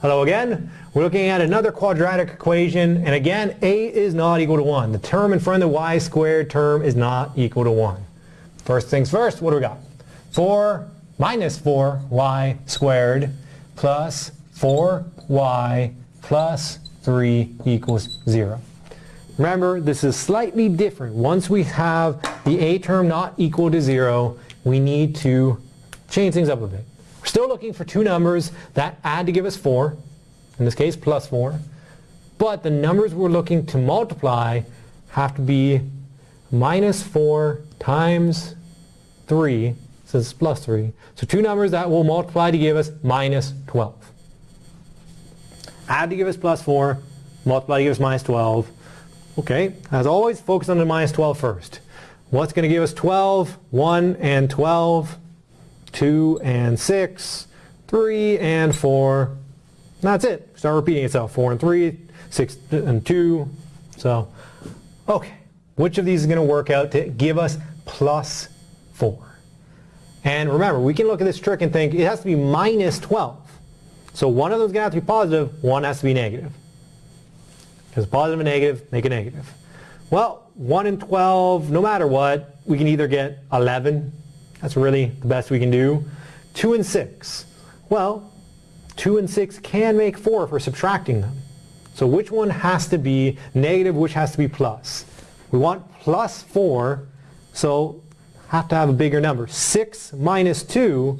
Hello again. We're looking at another quadratic equation, and again, a is not equal to 1. The term in front of the y squared term is not equal to 1. First things first, what do we got? 4 minus 4y squared plus 4y plus 3 equals 0. Remember, this is slightly different. Once we have the a term not equal to 0, we need to change things up a bit. Still looking for two numbers that add to give us 4, in this case plus 4, but the numbers we're looking to multiply have to be minus 4 times 3, since it's plus 3. So two numbers that will multiply to give us minus 12. Add to give us plus 4, multiply to give us minus 12. Okay, as always, focus on the minus 12 first. What's going to give us 12? 1 and 12, 2 and 6, 3 and 4. That's it. Start repeating itself. 4 and 3, 6 and 2. So, okay. Which of these is going to work out to give us plus 4? And remember, we can look at this trick and think it has to be minus 12. So one of them is going to have to be positive, one has to be negative. Because positive and negative make a negative. Well, 1 and 12, no matter what, we can either get 11. That's really the best we can do. 2 and 6. Well, 2 and 6 can make 4 if we're subtracting them. So which one has to be negative, which has to be plus? We want plus 4, so have to have a bigger number. 6 minus 2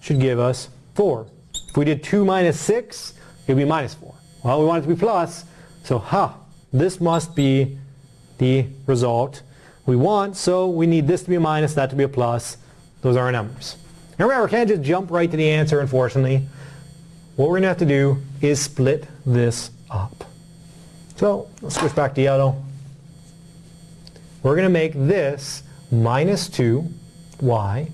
should give us 4. If we did 2 minus 6, it would be minus 4. Well, we want it to be plus, so ha, this must be the result we want, so we need this to be a minus, that to be a plus. Those are our numbers. And remember, we can't just jump right to the answer, unfortunately. What we're going to have to do is split this up. So, let's switch back to yellow. We're going to make this minus 2y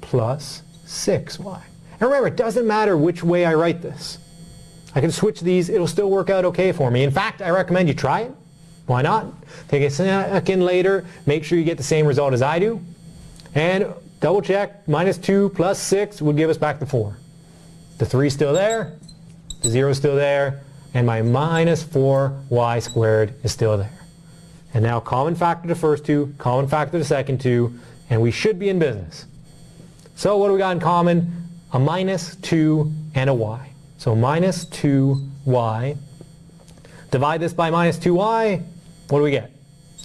plus 6y. And remember, it doesn't matter which way I write this. I can switch these, it'll still work out okay for me. In fact, I recommend you try it. Why not? Take a second later, make sure you get the same result as I do. And double check, minus 2 plus 6 would give us back the 4. The 3 is still there, the 0 is still there, and my minus 4y squared is still there. And now common factor the first two, common factor the second two, and we should be in business. So what do we got in common? A minus 2 and a y. So minus 2y. Divide this by minus 2y, what do we get?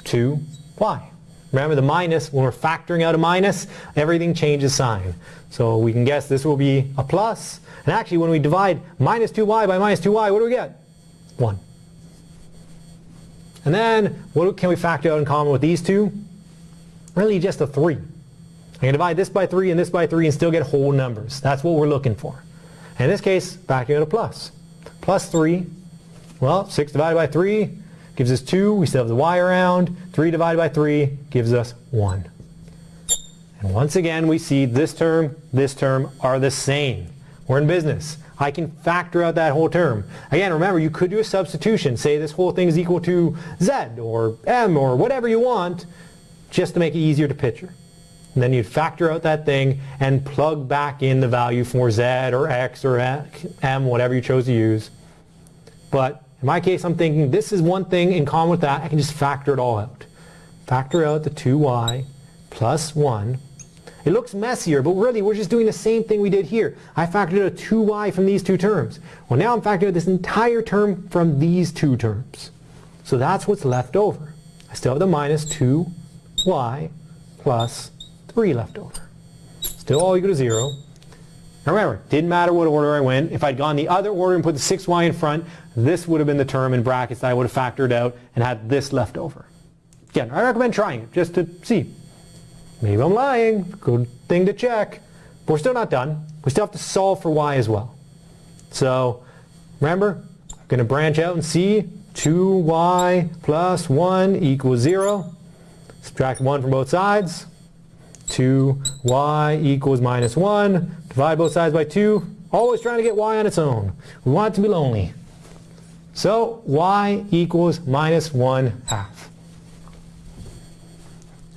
2y. Remember the minus, when we're factoring out a minus, everything changes sign. So we can guess this will be a plus. And actually when we divide minus 2y by minus 2y, what do we get? 1. And then, what can we factor out in common with these two? Really just a 3. I can divide this by 3 and this by 3 and still get whole numbers. That's what we're looking for. In this case, factoring out a plus. Plus 3, well, 6 divided by 3 gives us 2. We still have the y around. 3 divided by 3 gives us 1. And once again, we see this term, this term are the same. We're in business. I can factor out that whole term. Again, remember, you could do a substitution. Say this whole thing is equal to z or m or whatever you want, just to make it easier to picture. And then you'd factor out that thing and plug back in the value for z or x or m, whatever you chose to use. But in my case, I'm thinking this is one thing in common with that. I can just factor it all out. Factor out the 2y plus 1 it looks messier, but really we're just doing the same thing we did here. I factored out a 2y from these two terms. Well now I'm factoring out this entire term from these two terms. So that's what's left over. I still have the minus 2y plus 3 left over. Still all equal to 0. Remember, didn't matter what order I went. If I'd gone the other order and put the 6y in front, this would have been the term in brackets that I would have factored out and had this left over. Again, I recommend trying it just to see. Maybe I'm lying. Good thing to check. But we're still not done. We still have to solve for y as well. So remember, I'm going to branch out and see 2y plus 1 equals 0. Subtract 1 from both sides. 2y equals minus 1. Divide both sides by 2. Always trying to get y on its own. We want it to be lonely. So y equals minus 1 half.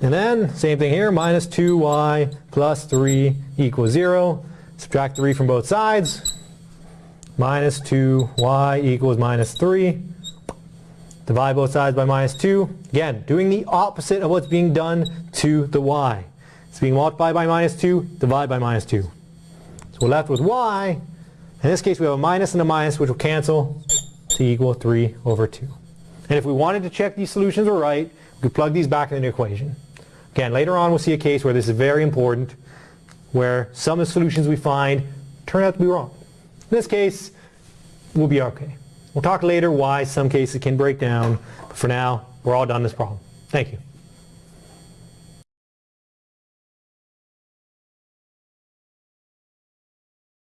And then, same thing here, minus 2y plus 3 equals 0. Subtract 3 from both sides. minus 2y equals minus 3. Divide both sides by minus 2. Again, doing the opposite of what's being done to the y. It's being multiplied by minus 2, divide by minus 2. So we're left with y. In this case, we have a minus and a minus, which will cancel to equal 3 over 2. And if we wanted to check these solutions were right, we could plug these back into the equation. Again, later on we'll see a case where this is very important, where some of the solutions we find turn out to be wrong. In this case, we'll be okay. We'll talk later why some cases can break down, but for now, we're all done this problem. Thank you.